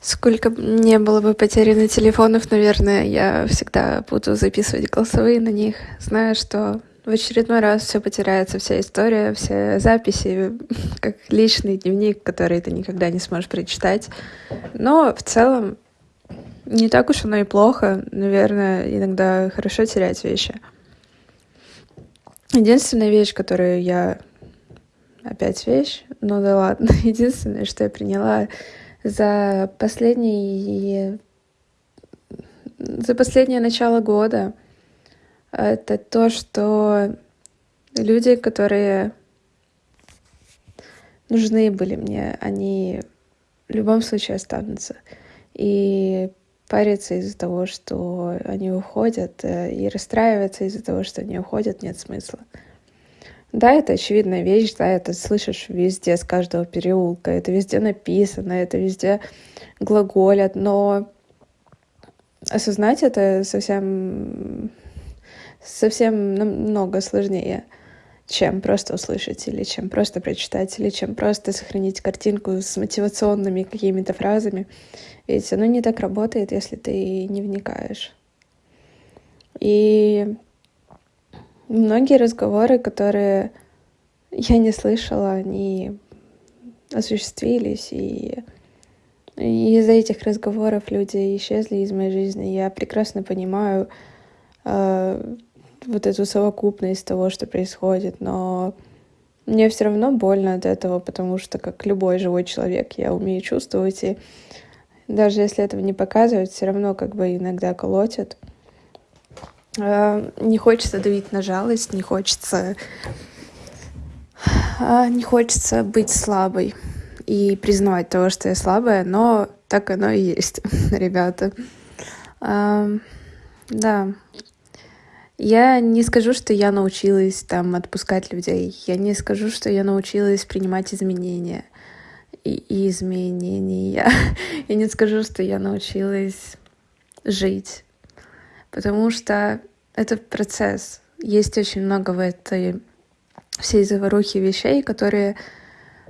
Сколько не было бы потеряно телефонов, наверное, я всегда буду записывать голосовые на них, зная, что в очередной раз все потеряется, вся история, все записи, как личный дневник, который ты никогда не сможешь прочитать. Но в целом не так уж оно и плохо. Наверное, иногда хорошо терять вещи. Единственная вещь, которую я... Опять вещь? Ну да ладно. Единственное, что я приняла за последние... За последнее начало года, это то, что люди, которые нужны были мне, они в любом случае останутся. И париться из-за того, что они уходят, э, и расстраиваться из-за того, что они уходят, нет смысла. Да, это очевидная вещь, да, это слышишь везде, с каждого переулка, это везде написано, это везде глаголят, но осознать это совсем, совсем намного сложнее, чем просто услышать, или чем просто прочитать, или чем просто сохранить картинку с мотивационными какими-то фразами. Ведь оно не так работает, если ты не вникаешь. И Многие разговоры, которые я не слышала, они осуществились, и, из-за этих разговоров люди исчезли из моей жизни. Я прекрасно понимаю э, вот эту совокупность того, что происходит, но мне все равно больно от этого, потому что, как любой живой человек, я умею чувствовать, и даже если этого не показывать, все равно как бы иногда колотят. Э, не хочется давить на жалость, не хочется а, не хочется быть слабой и признавать того, что я слабая, но так оно и есть, ребята. Да. Я не скажу, что я научилась там отпускать людей. Я не скажу, что я научилась принимать изменения и изменения. Я не скажу, что я научилась жить потому что это процесс. Есть очень много в этой всей заварухи вещей, которые,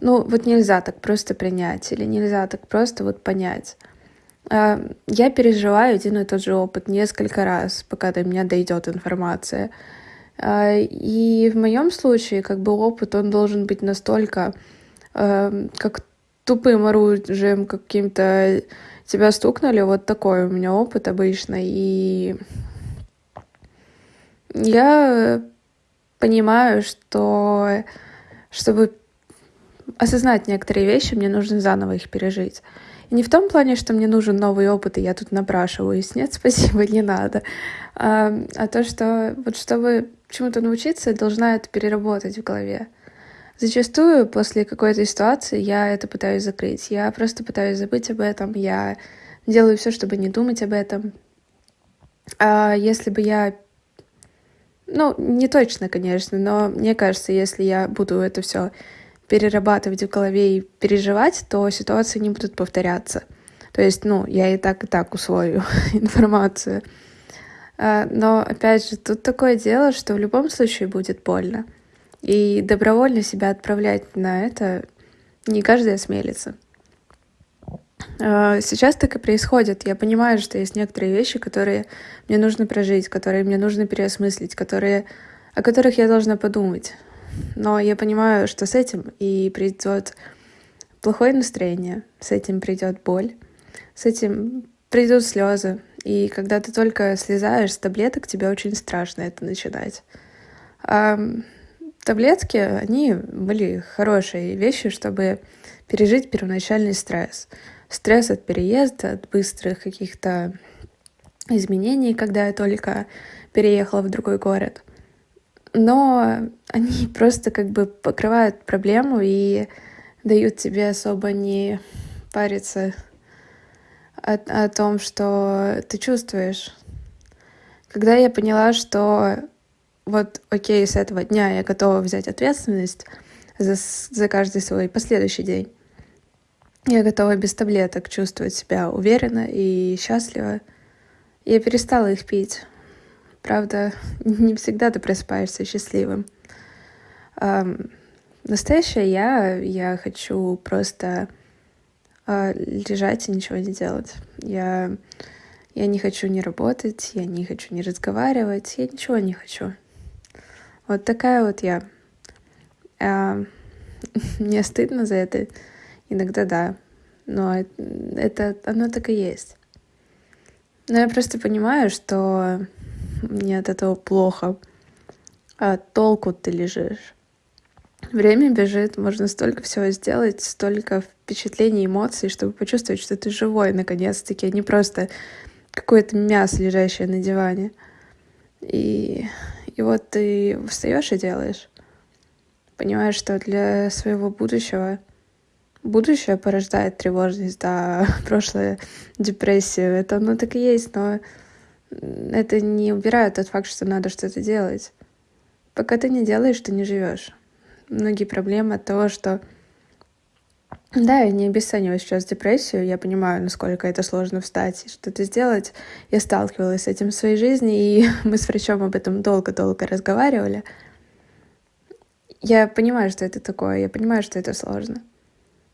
ну, вот нельзя так просто принять или нельзя так просто вот понять. А, я переживаю один и тот же опыт несколько раз, пока до меня дойдет информация. А, и в моем случае, как бы опыт, он должен быть настолько, а, как тупым оружием каким-то тебя стукнули, вот такой у меня опыт обычно, и я понимаю, что чтобы осознать некоторые вещи, мне нужно заново их пережить. И не в том плане, что мне нужен новый опыт, и я тут напрашиваюсь. Нет, спасибо, не надо. А, а то, что вот чтобы чему-то научиться, должна это переработать в голове. Зачастую после какой-то ситуации я это пытаюсь закрыть. Я просто пытаюсь забыть об этом. Я делаю все, чтобы не думать об этом. А если бы я... Ну, не точно, конечно, но мне кажется, если я буду это все перерабатывать в голове и переживать, то ситуации не будут повторяться. То есть, ну, я и так, и так усвою информацию. А, но, опять же, тут такое дело, что в любом случае будет больно. И добровольно себя отправлять на это не каждый осмелится. А, сейчас так и происходит. Я понимаю, что есть некоторые вещи, которые мне нужно прожить, которые мне нужно переосмыслить, которые, о которых я должна подумать. Но я понимаю, что с этим и придет плохое настроение, с этим придет боль, с этим придут слезы. И когда ты только слезаешь с таблеток, тебе очень страшно это начинать. Таблетки, они были хорошие вещи, чтобы пережить первоначальный стресс. Стресс от переезда, от быстрых каких-то изменений, когда я только переехала в другой город. Но они просто как бы покрывают проблему и дают тебе особо не париться о, о том, что ты чувствуешь. Когда я поняла, что вот окей, с этого дня я готова взять ответственность за, за каждый свой последующий день. Я готова без таблеток чувствовать себя уверенно и счастливо. Я перестала их пить. Правда, не всегда ты просыпаешься счастливым. Эм, настоящая я, я хочу просто э, лежать и ничего не делать. Я, я не хочу не работать, я не хочу не разговаривать, я ничего не хочу. Вот такая вот я. А, мне стыдно за это. Иногда да. Но это, оно так и есть. Но я просто понимаю, что мне от этого плохо. А толку ты лежишь. Время бежит, можно столько всего сделать, столько впечатлений, эмоций, чтобы почувствовать, что ты живой наконец-таки, а не просто какое-то мясо, лежащее на диване. И, и вот ты встаешь и делаешь. Понимаешь, что для своего будущего будущее порождает тревожность, да, прошлое депрессию. Это оно так и есть, но это не убирает тот факт, что надо что-то делать. Пока ты не делаешь, ты не живешь. Многие проблемы от того, что да, я не обесцениваю сейчас депрессию, я понимаю, насколько это сложно встать и что-то сделать. Я сталкивалась с этим в своей жизни, и мы с врачом об этом долго-долго разговаривали. Я понимаю, что это такое, я понимаю, что это сложно.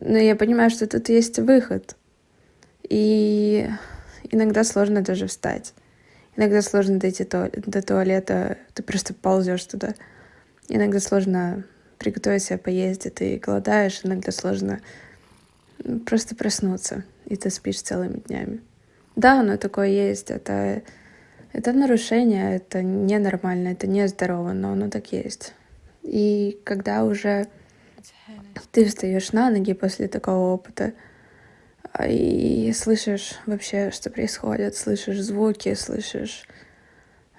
Но я понимаю, что тут есть выход. И иногда сложно даже встать. Иногда сложно дойти до туалета, ты просто ползешь туда. Иногда сложно приготовить себе поесть, и ты голодаешь. Иногда сложно просто проснуться, и ты спишь целыми днями. Да, оно такое есть. Это, это нарушение, это ненормально, это нездорово, но оно так есть. И когда уже ты встаешь на ноги после такого опыта а, и слышишь вообще, что происходит, слышишь звуки, слышишь,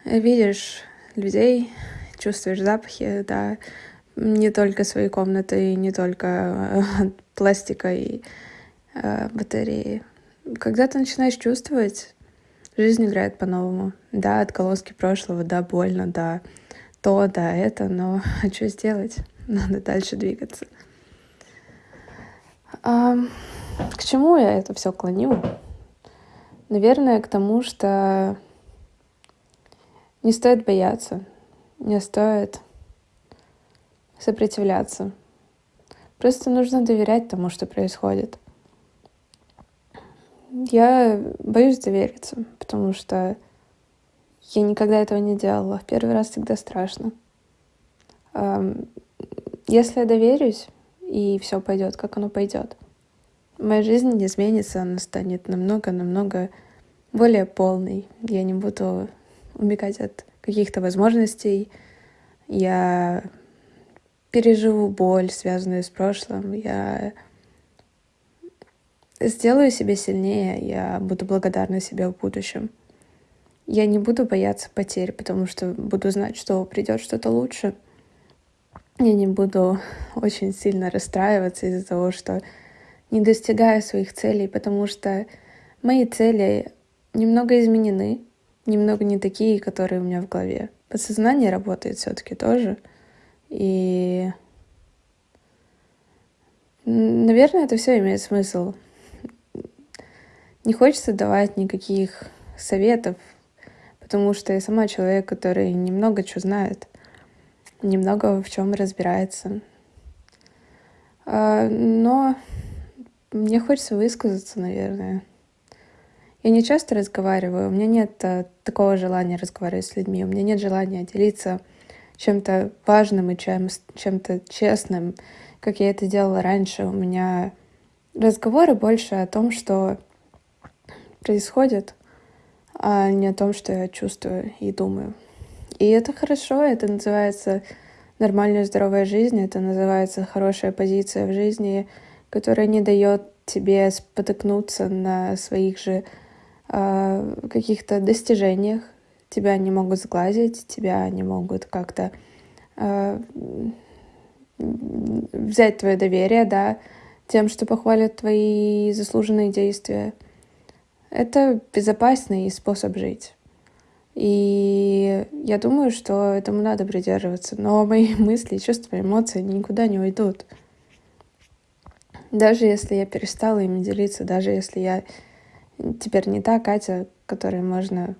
видишь людей, чувствуешь запахи, да, не только своей комнаты, не только э, пластика и э, батареи. Когда ты начинаешь чувствовать, жизнь играет по-новому. Да, отголоски прошлого, да, больно, да, то, да, это, но а что сделать? Надо дальше двигаться. А, к чему я это все клоню? Наверное, к тому, что не стоит бояться, не стоит сопротивляться. Просто нужно доверять тому, что происходит. Я боюсь довериться, потому что я никогда этого не делала. В первый раз всегда страшно. Если я доверюсь, и все пойдет, как оно пойдет, моя жизнь не изменится, она станет намного-намного более полной. Я не буду убегать от каких-то возможностей. Я переживу боль, связанную с прошлым. Я сделаю себя сильнее, я буду благодарна себе в будущем. Я не буду бояться потерь, потому что буду знать, что придет что-то лучше. Я не буду очень сильно расстраиваться из-за того, что не достигаю своих целей, потому что мои цели немного изменены, немного не такие, которые у меня в голове. Подсознание работает все-таки тоже. И, наверное, это все имеет смысл. Не хочется давать никаких советов, потому что я сама человек, который немного что знает, немного в чем разбирается. А, но мне хочется высказаться, наверное. Я не часто разговариваю, у меня нет а, такого желания разговаривать с людьми, у меня нет желания делиться чем-то важным и чем, чем-то честным, как я это делала раньше. У меня разговоры больше о том, что происходит, а не о том, что я чувствую и думаю. И это хорошо, это называется нормальная здоровая жизнь, это называется хорошая позиция в жизни, которая не дает тебе спотыкнуться на своих же э, каких-то достижениях. Тебя не могут сглазить, тебя не могут как-то э, взять твое доверие, да, тем, что похвалят твои заслуженные действия — это безопасный способ жить. И я думаю, что этому надо придерживаться. Но мои мысли, чувства, эмоции никуда не уйдут. Даже если я перестала ими делиться, даже если я теперь не та Катя, которой можно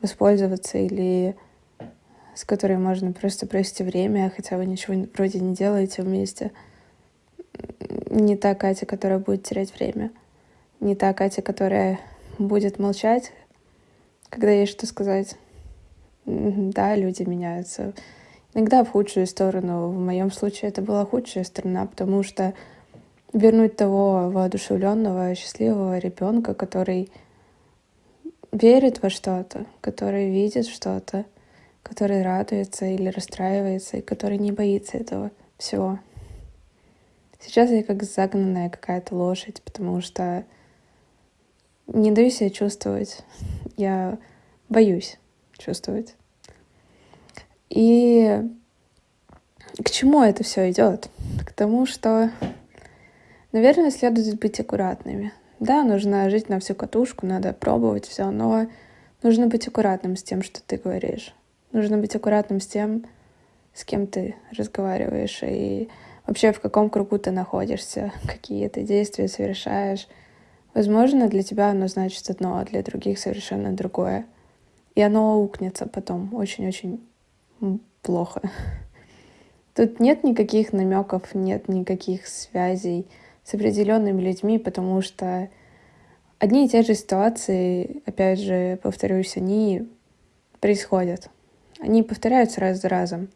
воспользоваться или с которой можно просто провести время, хотя вы ничего вроде не делаете вместе. не та Катя, которая будет терять время. Не та Катя, которая будет молчать, когда есть что сказать. Да, люди меняются. Иногда в худшую сторону. В моем случае это была худшая сторона, потому что вернуть того воодушевленного, счастливого ребенка, который верит во что-то, который видит что-то, который радуется или расстраивается, и который не боится этого всего. Сейчас я как загнанная какая-то лошадь, потому что не даю себя чувствовать. Я боюсь чувствовать. И к чему это все идет? К тому, что, наверное, следует быть аккуратными. Да, нужно жить на всю катушку, надо пробовать все, но нужно быть аккуратным с тем, что ты говоришь. Нужно быть аккуратным с тем, с кем ты разговариваешь и вообще в каком кругу ты находишься, какие ты действия совершаешь. Возможно, для тебя оно значит одно, а для других совершенно другое. И оно аукнется потом очень-очень плохо. Тут нет никаких намеков, нет никаких связей с определенными людьми, потому что одни и те же ситуации, опять же, повторюсь, они происходят. Они повторяются раз за разом.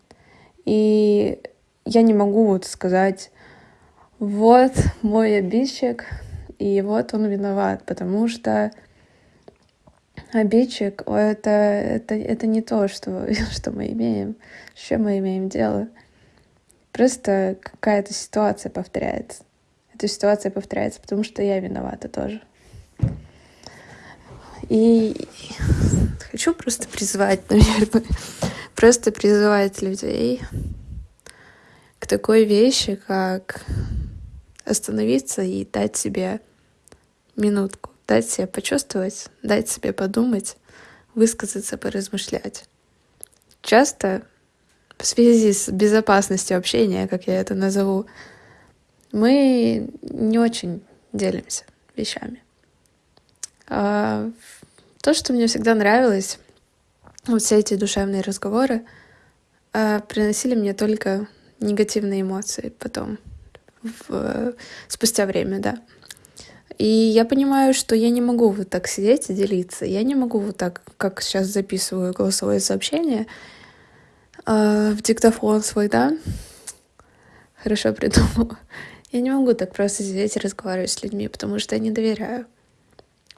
И я не могу вот сказать, вот мой обидчик, и вот он виноват, потому что обидчик — это, это, это не то, что, что мы имеем, с чем мы имеем дело. Просто какая-то ситуация повторяется. Эта ситуация повторяется, потому что я виновата тоже. И хочу просто призвать, наверное, просто призывать людей к такой вещи, как остановиться и дать себе минутку, дать себе почувствовать, дать себе подумать, высказаться, поразмышлять. Часто в связи с безопасностью общения, как я это назову, мы не очень делимся вещами. А то, что мне всегда нравилось, вот все эти душевные разговоры, а, приносили мне только негативные эмоции потом, в, спустя время, да. И я понимаю, что я не могу вот так сидеть и делиться. Я не могу вот так, как сейчас записываю голосовое сообщение э, в диктофон свой, да. Хорошо придумала. Я не могу так просто сидеть и разговаривать с людьми, потому что я не доверяю.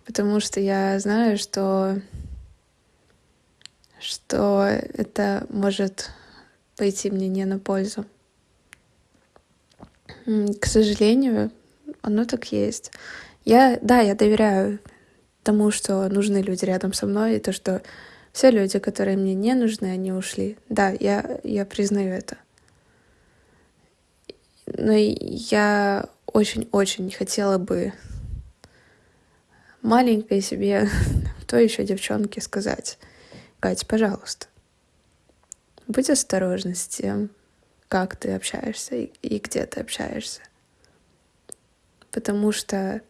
Потому что я знаю, что что это может пойти мне не на пользу. К сожалению, оно так есть. Я, да, я доверяю тому, что нужны люди рядом со мной, и то, что все люди, которые мне не нужны, они ушли. Да, я, я признаю это. Но я очень-очень хотела бы маленькой себе, то еще девчонке сказать, Кать, пожалуйста, будь осторожна с тем, как ты общаешься и, и где ты общаешься. Потому что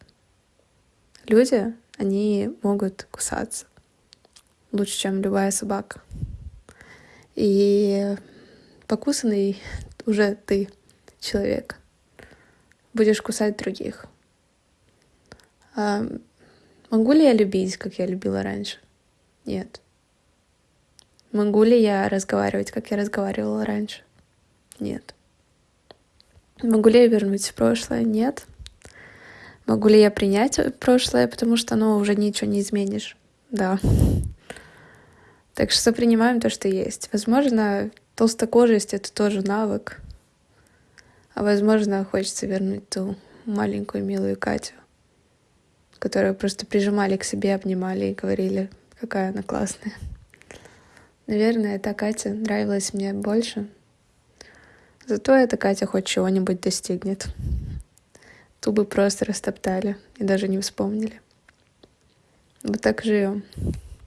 люди, они могут кусаться лучше, чем любая собака. И покусанный уже ты, человек, будешь кусать других. А могу ли я любить, как я любила раньше? Нет. Могу ли я разговаривать, как я разговаривала раньше? Нет. Могу ли я вернуть в прошлое? Нет. Могу ли я принять прошлое, потому что оно уже ничего не изменишь? Да. Так что принимаем то, что есть. Возможно, толстокожесть — это тоже навык. А возможно, хочется вернуть ту маленькую милую Катю, которую просто прижимали к себе, обнимали и говорили, какая она классная. Наверное, эта Катя нравилась мне больше. Зато эта Катя хоть чего-нибудь достигнет. Ту бы просто растоптали и даже не вспомнили. Вот так живем.